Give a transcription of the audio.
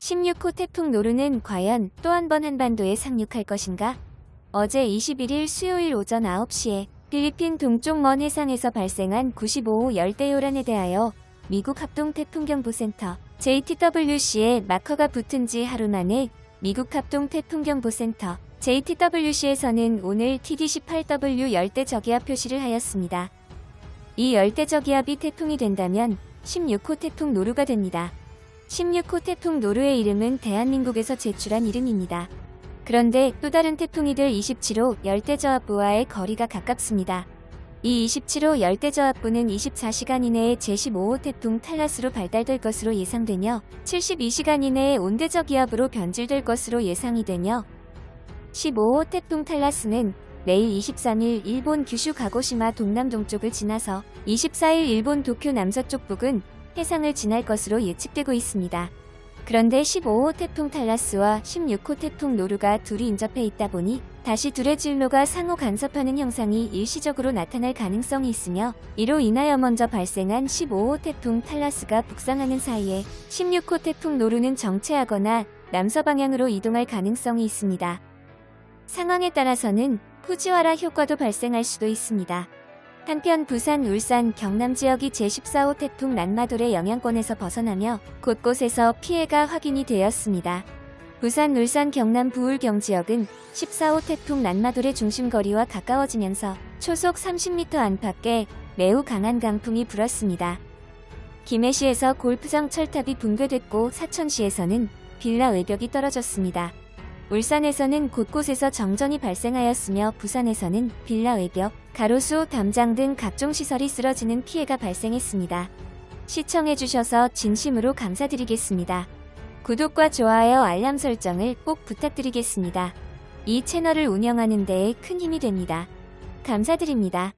16호 태풍 노루는 과연 또 한 번 한반도에 상륙할 것인가? 어제 21일 수요일 오전 9시에 필리핀 동쪽 먼 해상에서 발생한 95호 열대요란에 대하여 미국 합동태풍경보센터 JTWC에 마커가 붙은 지 하루 만에 미국 합동태풍경보센터 JTWC에서는 오늘 TD18W 열대저기압 표시를 하였습니다. 이 열대저기압이 태풍이 된다면 16호 태풍 노루가 됩니다. 16호 태풍 노루의 이름은 대한민국에서 제출한 이름입니다. 그런데 또 다른 태풍이 될 27호 열대저압부와의 거리가 가깝습니다. 이 27호 열대저압부는 24시간 이내에 제15호 태풍 탈라스로 발달될 것으로 예상되며 72시간 이내에 온대적 기압으로 변질될 것으로 예상이 되며 15호 태풍 탈라스는 내일 23일 일본 규슈 가고시마 동남동쪽을 지나서 24일 일본 도쿄 남서쪽 부근 해상을 지날 것으로 예측되고 있습니다. 그런데 15호 태풍 탈라스와 16호 태풍 노루가 둘이 인접해 있다 보니 다시 둘의 진로가 상호 간섭하는 형상이 일시적으로 나타날 가능성이 있으며 이로 인하여 먼저 발생한 15호 태풍 탈라스가 북상하는 사이에 16호 태풍 노루는 정체하거나 남서 방향으로 이동할 가능성이 있습니다. 상황에 따라서는 후지와라 효과도 발생할 수도 있습니다. 한편 부산, 울산, 경남 지역이 제14호 태풍 난마돌의 영향권에서 벗어나며 곳곳에서 피해가 확인이 되었습니다. 부산, 울산, 경남 부울경 지역은 14호 태풍 난마돌의 중심거리와 가까워지면서 초속 30m 안팎에 매우 강한 강풍이 불었습니다. 김해시에서 골프장 철탑이 붕괴됐고 사천시에서는 빌라 외벽이 떨어졌습니다. 울산에서는 곳곳에서 정전이 발생하였으며 부산에서는 빌라 외벽, 가로수, 담장 등 각종 시설이 쓰러지는 피해가 발생했습니다. 시청해주셔서 진심으로 감사드리겠습니다. 구독과 좋아요 알람 설정을 꼭 부탁드리겠습니다. 이 채널을 운영하는 데에 큰 힘이 됩니다. 감사드립니다.